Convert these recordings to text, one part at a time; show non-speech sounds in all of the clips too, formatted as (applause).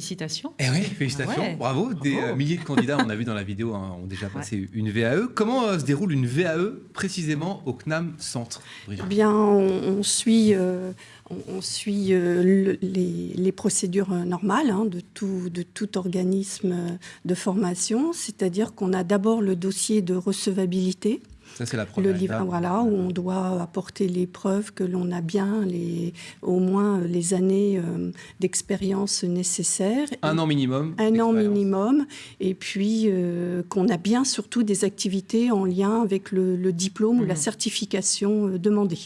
Félicitations. Eh oui, félicitations, Ouais. bravo. Des Bravo. euh, milliers de candidats, on a vu dans la vidéo, hein, ont déjà passé une VAE. Comment euh, se déroule une VAE précisément au CNAM Centre Brigitte Eh bien, on, on suit, euh, on, on suit euh, le- les, les procédures normales hein, de, tout, de tout organisme de formation, c'est-à-dire qu'on a d'abord le dossier de recevabilité, Ça, c'est la le livre, étape. voilà, où on doit apporter les preuves que l'on a bien les, au moins les années euh, d'expérience nécessaires. Un an minimum. Un an minimum, et puis euh, qu'on a bien surtout des activités en lien avec le, le diplôme ou la Mhm. certification euh, demandée.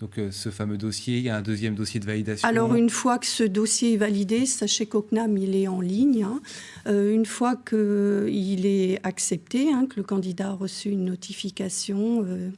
Donc euh, ce fameux dossier, il y a un deuxième dossier de validation. Alors une fois que ce dossier est validé, sachez qu'au CNAM, il est en ligne. hein. Euh, une fois qu'il est accepté, hein, que le candidat a reçu une notification euh,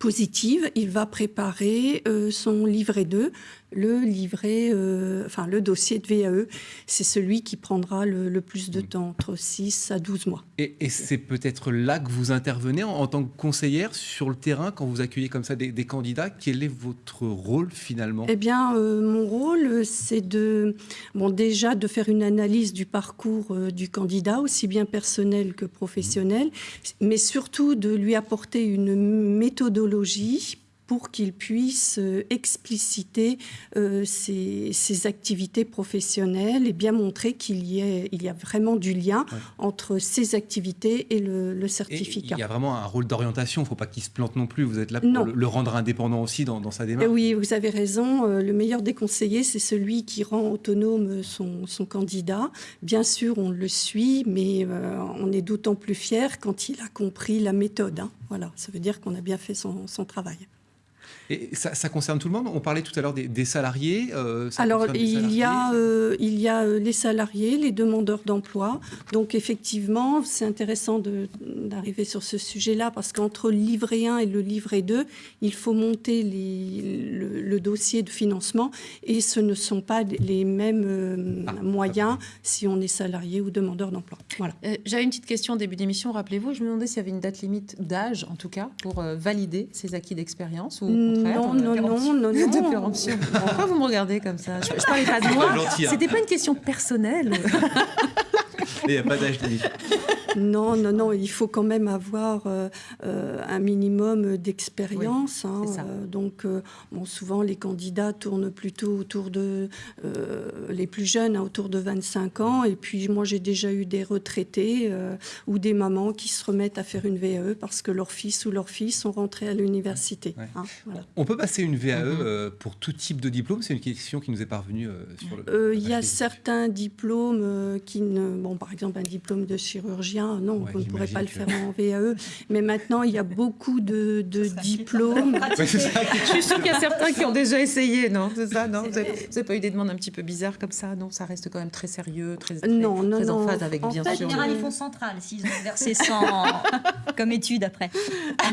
positive, il va préparer son livret 2, le livret, euh, enfin le dossier de VAE. C'est celui qui prendra le, le plus de temps, entre 6 à 12 mois. Et, et c'est peut-être là que vous intervenez en, en tant que conseillère sur le terrain quand vous accueillez comme ça des, des candidats. Quel est votre rôle finalement? Eh bien, euh, mon rôle, c'est de, bon, déjà de faire une analyse du parcours euh, du candidat, aussi bien personnel que professionnel, mais surtout de lui apporter une méthodologie pour qu'il puisse euh, expliciter euh, ses, ses activités professionnelles et bien montrer qu'il y, ait- il y a vraiment du lien Ouais. entre ses activités et le, le Et certificat. Il y a vraiment un rôle d'orientation. Il ne faut pas qu'il se plante non plus. Vous êtes là pour le, le rendre indépendant aussi dans, dans sa démarche. Oui, vous avez raison. Euh, Le meilleur des conseillers, c'est celui qui rend autonome son, son candidat. Bien sûr, on le suit, mais euh, on est d'autant plus fier quand il a compris la méthode. hein. Voilà, ça veut dire qu'on a bien fait son, son travail. Et ça, ça concerne tout le monde? On parlait tout à l'heure des, des salariés. euh, Alors, des il y, a, salariés euh, il y a euh, les salariés, les demandeurs d'emploi. Donc, effectivement, c'est intéressant d'arriver sur ce sujet-là parce qu'entre le livret 1 et le livret 2, il faut monter les- le, le dossier de financement et ce ne sont pas les mêmes euh, Ah, moyens si on est salarié ou demandeur d'emploi. Voilà. Euh, J'avais une petite question au début d'émission, rappelez-vous. Je me demandais s'il y avait une date limite d'âge, en tout cas, pour euh, valider ces acquis d'expérience ou contraire Non, on- non, non, non, De (laughs) non. Pourquoi vous me regardez comme ça? Je, je parlais pas de moi. hein. C'était pas une question personnelle. (laughs) Il n'y a pas d'âge limite. Non, non, non, il faut quand même avoir euh, euh, un minimum d'expérience. hein, c'est ça. euh, donc, euh, bon, souvent, les candidats tournent plutôt autour de, les plus jeunes, hein, autour de 25 ans. Et puis, moi, j'ai déjà eu des retraités ou des mamans qui se remettent à faire une VAE parce que leur fils ou leur fille sont rentrés à l'université. Ouais. hein, voilà. On peut passer une VAE Mhm. pour tout type de diplôme? C'est une question qui nous est parvenue sur le. Il y a certains diplômes qui ne. Bon, par exemple, un diplôme de chirurgien, non, Ouais, vous ne pourrez pas le faire en VAE. Mais maintenant, il y a beaucoup de, de diplômes. Ouais, c'est ça. Je suis sûre qu'il y a certains qui ont déjà essayé, non? C'est ça, non? Vous n'avez pas eu des demandes un petit peu bizarres comme ça? Non, ça reste quand même très sérieux, très, très, Non, non, très en non. phase avec, En bien fait, En sûr. général, ils font central s'ils ont versé 100 (laughs) comme étude après.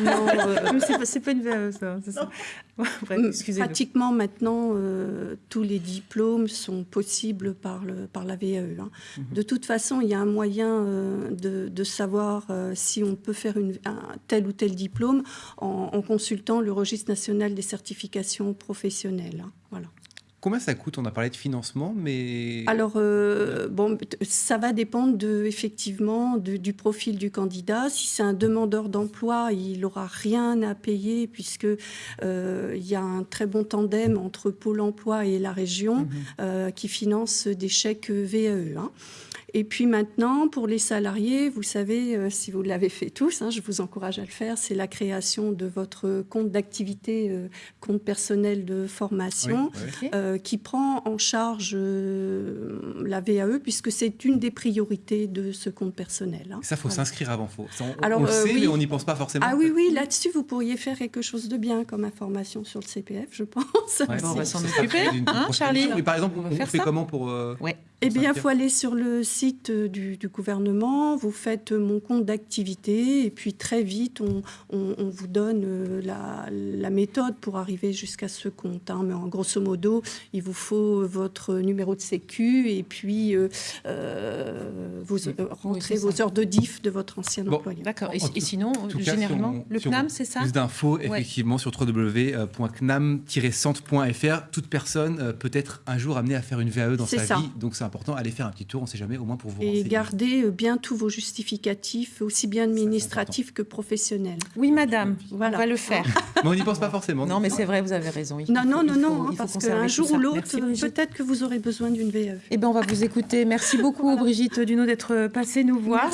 Non, (laughs) euh, Mais c'est pas, une VAE, ça. c'est ça. (laughs) Bref, excusez-nous. pratiquement maintenant, euh, tous les diplômes sont possibles par, le, par la VAE. hein. Mhm. De toute façon, il y a un moyen euh, de, de savoir euh, si on peut faire une, un tel ou tel diplôme en, en consultant le registre national des certifications professionnelles. hein. Voilà. Combien ça coûte? On a parlé de financement, mais. Alors, euh, bon, ça va dépendre de, effectivement de- du profil du candidat. Si c'est un demandeur d'emploi, il n'aura rien à payer puisque euh, il y a un très bon tandem entre Pôle emploi et la région Mhm. euh, qui finance des chèques VAE. hein. Et puis maintenant, pour les salariés, vous savez, euh, si vous l'avez fait tous, hein, je vous encourage à le faire, c'est la création de votre compte d'activité, euh, compte personnel de formation Oui, oui. Ok. euh, qui prend en charge euh, la VAE puisque c'est une des priorités de ce compte personnel. hein. Ça, faut Voilà. s'inscrire avant. Faut... ça, on, Alors, on le euh, sait, oui. mais on n'y pense pas forcément. Ah oui, oui, là-dessus, vous pourriez faire quelque chose de bien comme information sur le CPF, je pense. Ouais, Bon, on va s'en occuper, hein, Charlie par exemple, On on, fait ça. comment pour. euh, Ouais. Eh bien, il faut aller sur le site euh, du, du gouvernement, vous faites euh, mon compte d'activité, et puis très vite, on, on- on vous donne euh, la, la méthode pour arriver jusqu'à ce compte. hein. Mais en grosso modo, il vous faut votre numéro de sécu, et puis euh, euh, vous rentrez vos ça. heures de diff de votre ancien Bon. employeur. D'accord. Et, En et tout- sinon, tout cas, généralement, si on- le si CNAM, c'est ça? Plus d'infos, Ouais. effectivement, sur www.cnam-centre.fr. Toute personne peut être un jour amenée à faire une VAE dans sa ça. vie, donc c'est important. Important, allez faire un petit tour, on ne sait jamais, au moins pour vous Et renseigner. gardez euh, bien tous vos justificatifs, aussi bien administratifs que professionnels. Oui, madame, Voilà. on va le faire. (laughs) Mais on n'y pense pas forcément. Non, mais c'est vrai, vous avez raison. Il Non, faut- non, non, faut- non, hein, faut parce qu'un jour ou l'autre, peut-être que vous aurez besoin d'une VE. Eh bien, on va vous écouter. Merci beaucoup, Brigitte Duno, d'être passée nous voir.